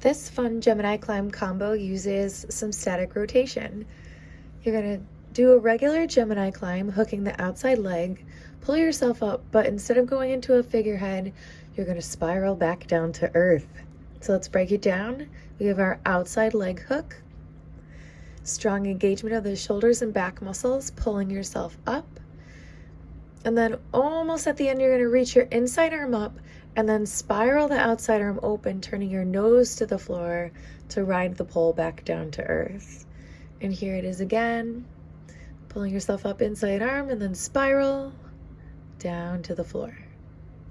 This fun Gemini climb combo uses some static rotation. You're going to do a regular Gemini climb, hooking the outside leg, pull yourself up, but instead of going into a figurehead, you're going to spiral back down to earth. So let's break it down. We have our outside leg hook, strong engagement of the shoulders and back muscles, pulling yourself up. And then almost at the end, you're going to reach your inside arm up and then spiral the outside arm open, turning your nose to the floor to ride the pole back down to earth. And here it is again, pulling yourself up inside arm and then spiral down to the floor.